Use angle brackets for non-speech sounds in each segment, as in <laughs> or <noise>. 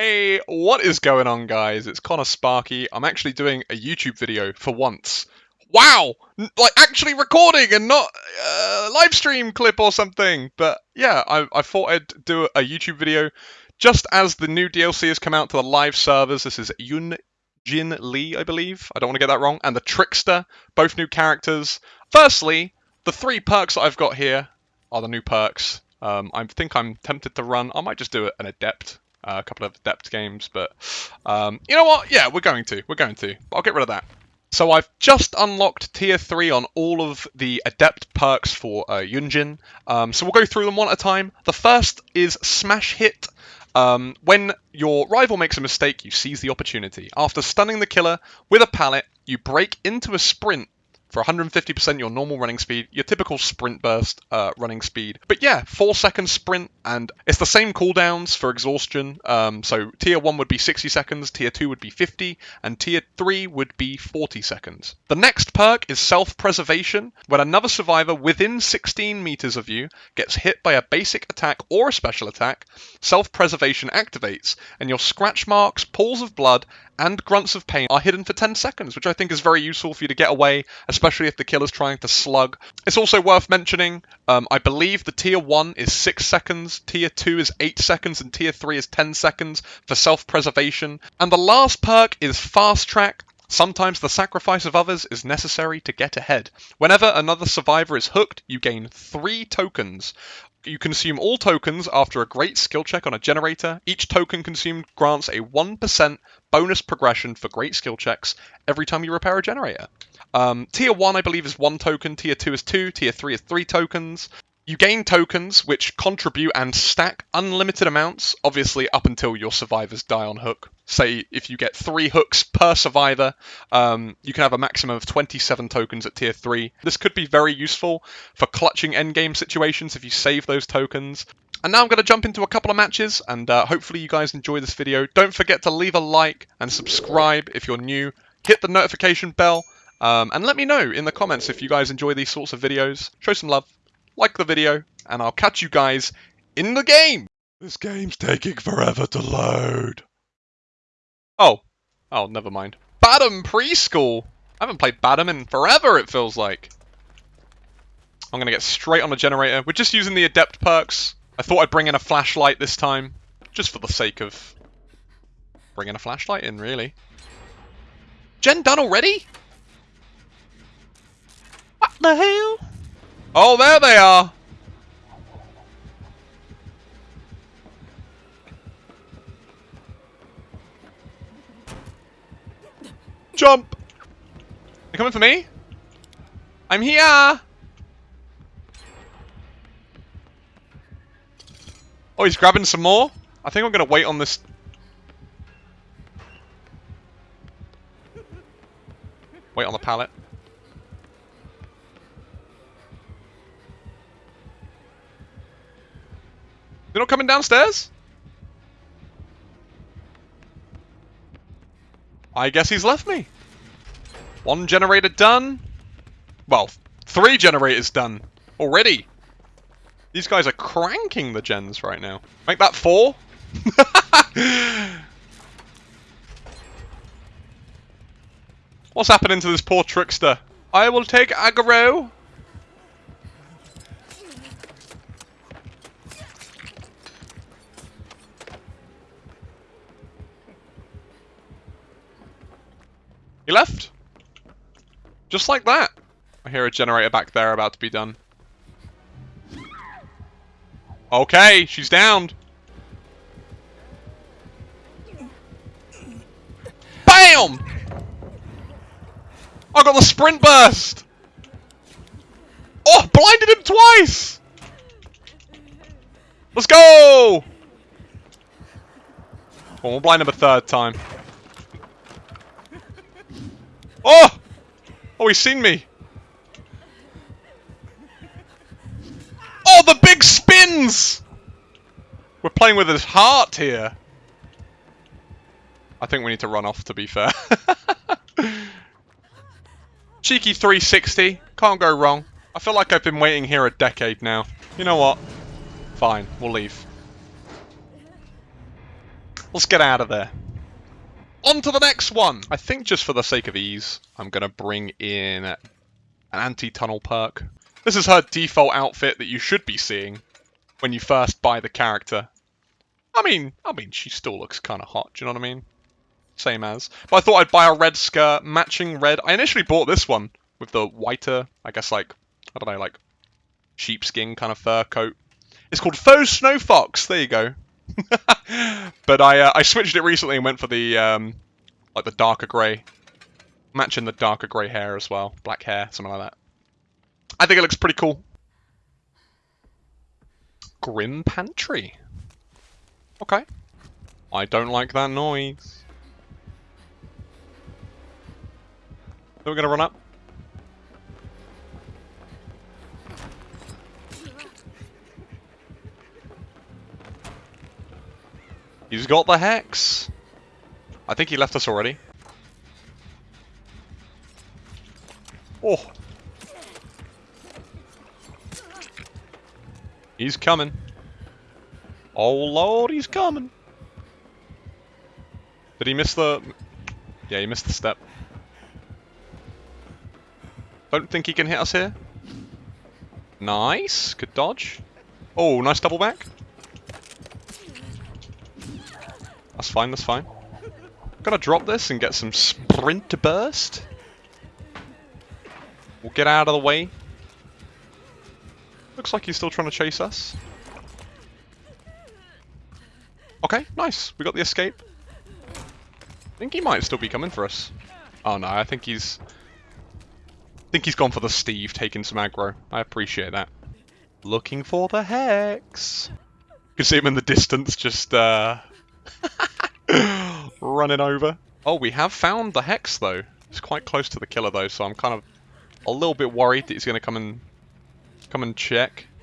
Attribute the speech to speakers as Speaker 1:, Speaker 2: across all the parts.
Speaker 1: Hey, what is going on guys? It's Connor Sparky. I'm actually doing a YouTube video for once. Wow! Like actually recording and not a live stream clip or something. But yeah, I, I thought I'd do a YouTube video just as the new DLC has come out to the live servers. This is Yun Jin Lee, I believe. I don't want to get that wrong. And the Trickster, both new characters. Firstly, the three perks that I've got here are the new perks. Um, I think I'm tempted to run. I might just do an adept, uh, a couple of adept games, but um, you know what? Yeah, we're going to. We're going to. But I'll get rid of that. So I've just unlocked tier 3 on all of the adept perks for uh, Yunjin. Um, so we'll go through them one at a time. The first is Smash Hit. Um, when your rival makes a mistake, you seize the opportunity. After stunning the killer with a pallet, you break into a sprint for 150% your normal running speed, your typical sprint burst uh, running speed. But yeah, 4 second sprint, and it's the same cooldowns for exhaustion. Um, so tier 1 would be 60 seconds, tier 2 would be 50, and tier 3 would be 40 seconds. The next perk is self preservation. When another survivor within 16 meters of you gets hit by a basic attack or a special attack, self preservation activates, and your scratch marks, pools of blood, and grunts of pain are hidden for 10 seconds, which I think is very useful for you to get away, especially if the killer's trying to slug. It's also worth mentioning, um, I believe the tier 1 is 6 seconds, tier 2 is 8 seconds, and tier 3 is 10 seconds for self-preservation. And the last perk is fast track, Sometimes the sacrifice of others is necessary to get ahead. Whenever another survivor is hooked, you gain 3 tokens. You consume all tokens after a great skill check on a generator. Each token consumed grants a 1% bonus progression for great skill checks every time you repair a generator. Um, tier 1, I believe, is 1 token, Tier 2 is 2, Tier 3 is 3 tokens. You gain tokens which contribute and stack unlimited amounts, obviously up until your survivors die on hook. Say if you get three hooks per survivor, um, you can have a maximum of 27 tokens at tier 3. This could be very useful for clutching endgame situations if you save those tokens. And now I'm going to jump into a couple of matches, and uh, hopefully you guys enjoy this video. Don't forget to leave a like and subscribe if you're new. Hit the notification bell, um, and let me know in the comments if you guys enjoy these sorts of videos. Show some love like the video, and I'll catch you guys in the game! This game's taking forever to load. Oh. Oh, never mind. Badham Preschool! I haven't played Badham in forever, it feels like. I'm gonna get straight on the generator. We're just using the Adept perks. I thought I'd bring in a flashlight this time, just for the sake of bringing a flashlight in, really. Gen done already? What the hell? Oh, there they are! Jump! They coming for me? I'm here! Oh, he's grabbing some more? I think I'm gonna wait on this... Wait on the pallet. They're not coming downstairs? I guess he's left me. One generator done. Well, three generators done. Already. These guys are cranking the gens right now. Make that four? <laughs> What's happening to this poor trickster? I will take aggro. He left. Just like that. I hear a generator back there about to be done. Okay, she's downed. BAM! I got the sprint burst! Oh, blinded him twice! Let's go! Well, we'll blind him a third time. Oh! Oh, he's seen me. Oh, the big spins! We're playing with his heart here. I think we need to run off, to be fair. <laughs> Cheeky 360. Can't go wrong. I feel like I've been waiting here a decade now. You know what? Fine, we'll leave. Let's get out of there. On to the next one! I think just for the sake of ease, I'm going to bring in an anti-tunnel perk. This is her default outfit that you should be seeing when you first buy the character. I mean, I mean, she still looks kind of hot, do you know what I mean? Same as. But I thought I'd buy a red skirt, matching red. I initially bought this one with the whiter, I guess like, I don't know, like sheepskin kind of fur coat. It's called Faux Snow Fox. There you go. <laughs> but I uh, I switched it recently and went for the um, like the darker grey, matching the darker grey hair as well, black hair, something like that. I think it looks pretty cool. Grim Pantry. Okay. I don't like that noise. Are we're gonna run up? He's got the hex. I think he left us already. Oh. He's coming. Oh lord, he's coming. Did he miss the... Yeah, he missed the step. Don't think he can hit us here. Nice. Good dodge. Oh, nice double back. That's fine, that's fine. Gonna drop this and get some sprint to burst. We'll get out of the way. Looks like he's still trying to chase us. Okay, nice. We got the escape. I think he might still be coming for us. Oh no, I think he's... I think he's gone for the Steve, taking some aggro. I appreciate that. Looking for the Hex. You can see him in the distance, just uh, <laughs> <laughs> running over. Oh, we have found the Hex, though. It's quite close to the killer, though, so I'm kind of a little bit worried that he's going to come and come and check. <laughs>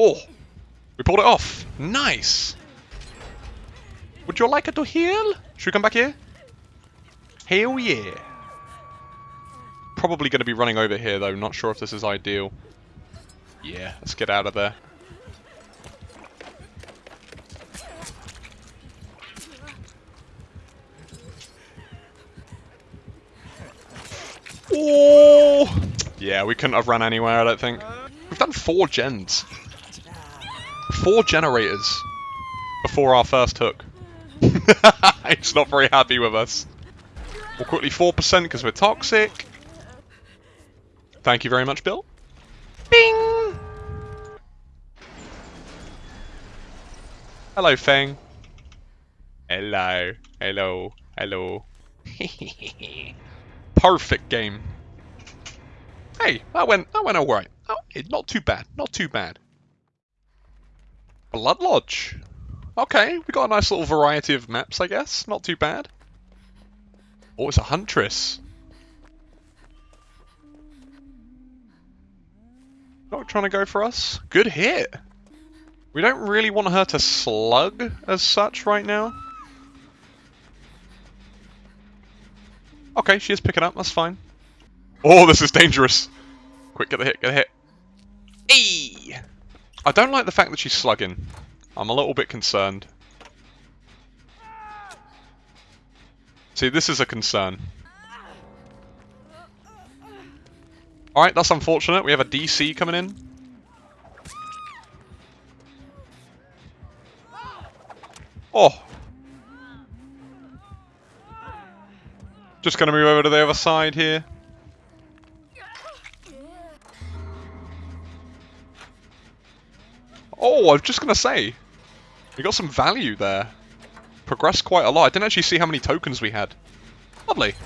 Speaker 1: Oh, we pulled it off. Nice. Would you like it to heal? Should we come back here? Hell yeah. Probably going to be running over here though. Not sure if this is ideal. Yeah, let's get out of there. Oh! Yeah, we couldn't have run anywhere, I don't think. We've done four gens. Four generators before our first hook. <laughs> He's not very happy with us. We'll quickly 4% because we're toxic. Thank you very much, Bill. Bing! Hello, Feng. Hello. Hello. Hello. <laughs> Perfect game. Hey, that went that went alright. Oh, not too bad. Not too bad. Blood Lodge. Okay, we got a nice little variety of maps, I guess. Not too bad. Oh, it's a Huntress. Not trying to go for us. Good hit. We don't really want her to slug as such right now. Okay, she is picking up. That's fine. Oh, this is dangerous. Quick, get the hit, get the hit. Hey! I don't like the fact that she's slugging. I'm a little bit concerned. See, this is a concern. Alright, that's unfortunate. We have a DC coming in. Oh! Just to move over to the other side here. Oh, I was just to say. We got some value there. Progressed quite a lot. I didn't actually see how many tokens we had. Lovely.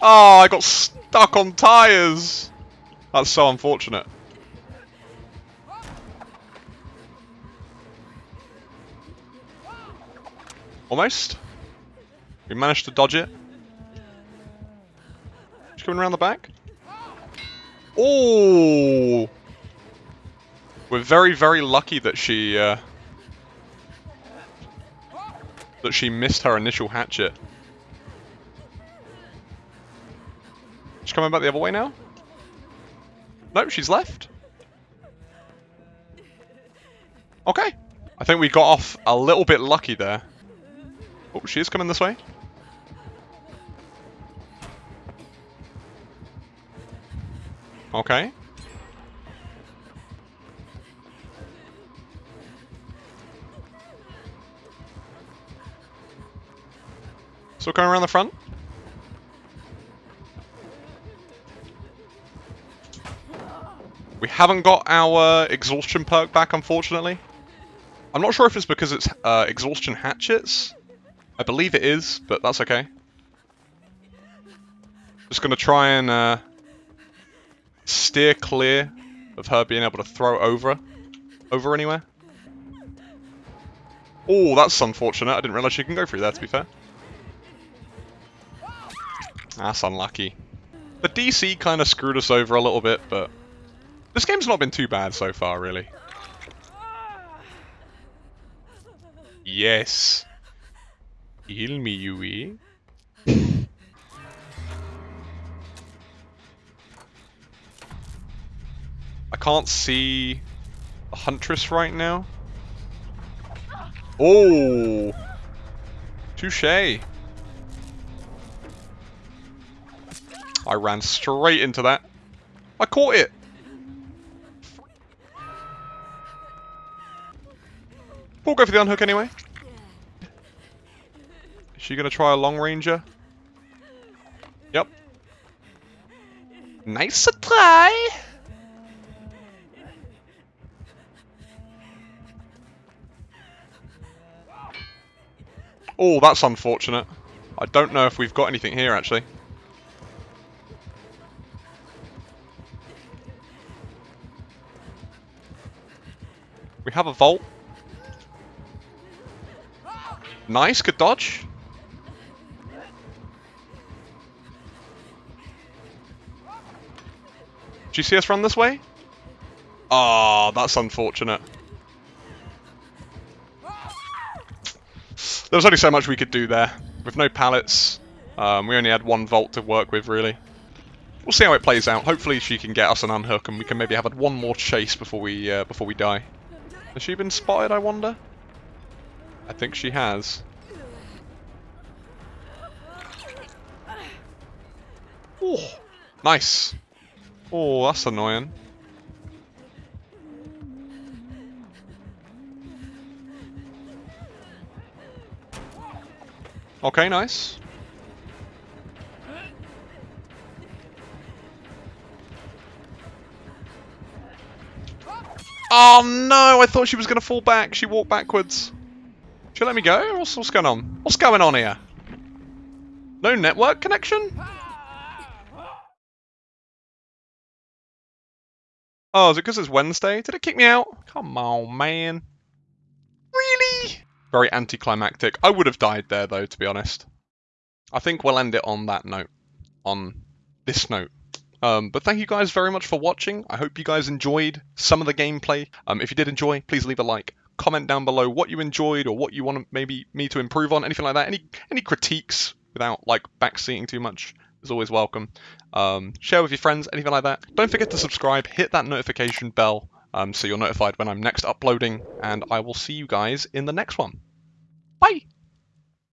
Speaker 1: Oh, I got stuck on tyres. That's so unfortunate. Almost. We managed to dodge it coming around the back. Oh! We're very, very lucky that she... Uh... that she missed her initial hatchet. She's coming back the other way now? Nope, she's left. Okay. I think we got off a little bit lucky there. Oh, she is coming this way. Okay. Still going around the front? Haven't got our exhaustion perk back, unfortunately. I'm not sure if it's because it's uh, exhaustion hatchets. I believe it is, but that's okay. Just gonna try and uh, steer clear of her being able to throw over, over anywhere. Oh, that's unfortunate. I didn't realise she can go through there, to be fair. That's unlucky. The DC kind of screwed us over a little bit, but this game's not been too bad so far, really. Yes. Heal me, Yui. I can't see a Huntress right now. Oh! Touche! I ran straight into that. I caught it! We'll go for the unhook anyway. Is she going to try a long ranger? Yep. Nice try! Oh, that's unfortunate. I don't know if we've got anything here, actually. We have a vault. Nice, good dodge. Do you see us run this way? Ah, oh, that's unfortunate. There was only so much we could do there. With no pallets, um, we only had one vault to work with, really. We'll see how it plays out. Hopefully she can get us an unhook and we can maybe have one more chase before we uh, before we die. Has she been spotted, I wonder? I think she has. Oh, nice. Oh, that's annoying. Okay, nice. Oh no, I thought she was going to fall back. She walked backwards. Should you let me go? What's, what's going on? What's going on here? No network connection? Oh, is it because it's Wednesday? Did it kick me out? Come on, man. Really? Very anticlimactic. I would have died there, though, to be honest. I think we'll end it on that note. On this note. Um, but thank you guys very much for watching. I hope you guys enjoyed some of the gameplay. Um, if you did enjoy, please leave a like. Comment down below what you enjoyed or what you want maybe me to improve on, anything like that. Any any critiques without like backseating too much is always welcome. Um, share with your friends, anything like that. Don't forget to subscribe, hit that notification bell um, so you're notified when I'm next uploading, and I will see you guys in the next one. Bye!